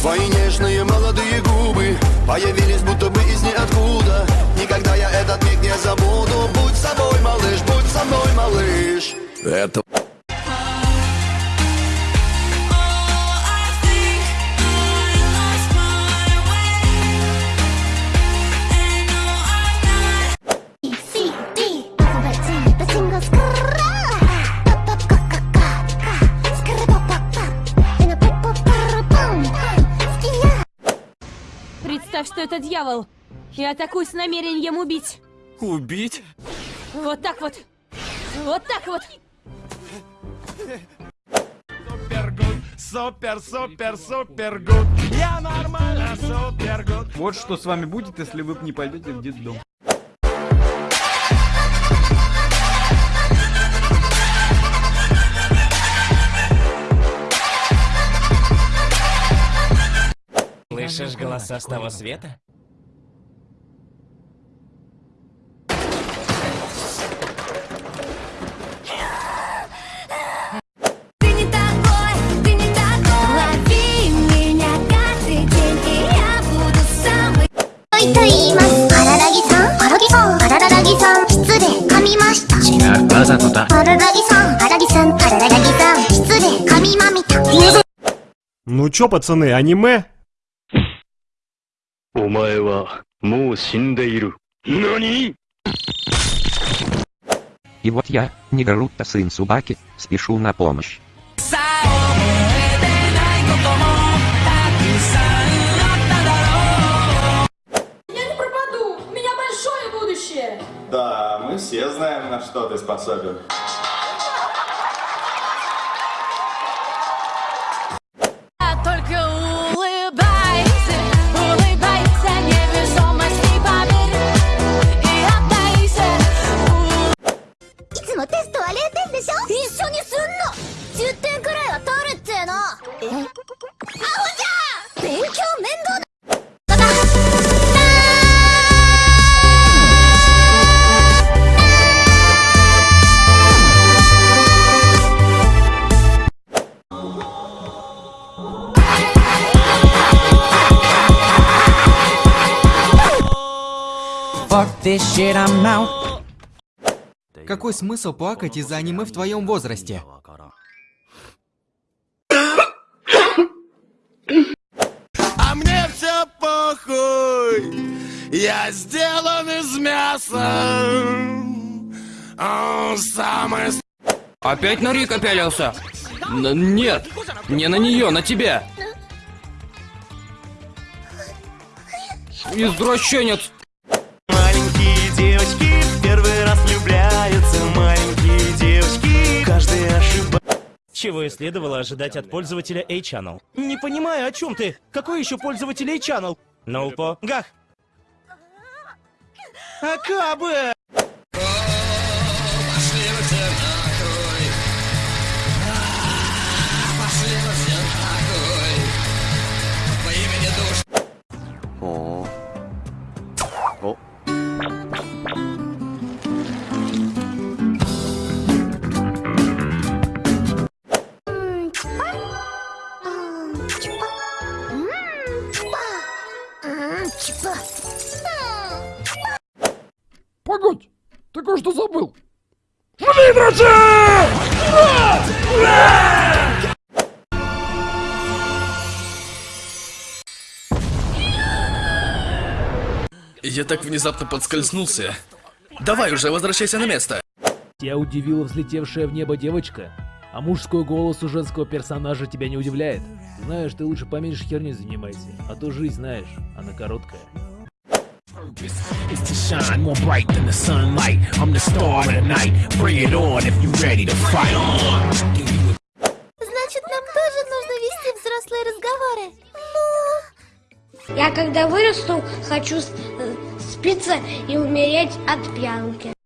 Твои нежные молодые губы Появились будто бы из ниоткуда. Никогда я этот миг не забуду. Будь собой, малыш, будь со мной, малыш. Это Представь, что это дьявол. И атакуй с намерением убить. Убить? Вот так вот. Вот так вот. Супер, супер, супер гуд. Я нормально, супер гуд. Вот что с вами будет, если вы не пойдете в детдом. Слышишь голоса с того света? Ну чё, пацаны, аниме? お前はもう死んでいる何 И вот я, Негаруто сын Субаки, спешу на помощь. Я не пропаду. У меня большое будущее. Да, мы все знаем, на что ты способен. Fuck this shit, I'm out. Какой смысл плакать из-за аниме в твоем возрасте? А мне все похуй. Я сделан из мяса. О, самое с- Опять на Рика пялился? Н- нет, не на нее, на тебя. Извращенец. Чего и следовало ожидать от пользователя A-Channel. Не понимаю, о чем ты? Какой еще пользователь A-Channel? Ноупо. Гах. Акабы! Погодь, ты кое-что забыл. Я так внезапно подскользнулся. Давай уже, возвращайся на место. Тебя удивила взлетевшая в небо девочка? А мужской голос у женского персонажа тебя не удивляет? Знаешь, ты лучше поменьше херней занимайся, а то жизнь, знаешь, она короткая. It's to shine more bright than the sunlight. I'm the star of the night. Bring it on if you ready to fight. Значит, нам тоже нужно вести взрослые разговоры. Ну... Я когда вырасту, хочу э, спиться и умереть от пьянки.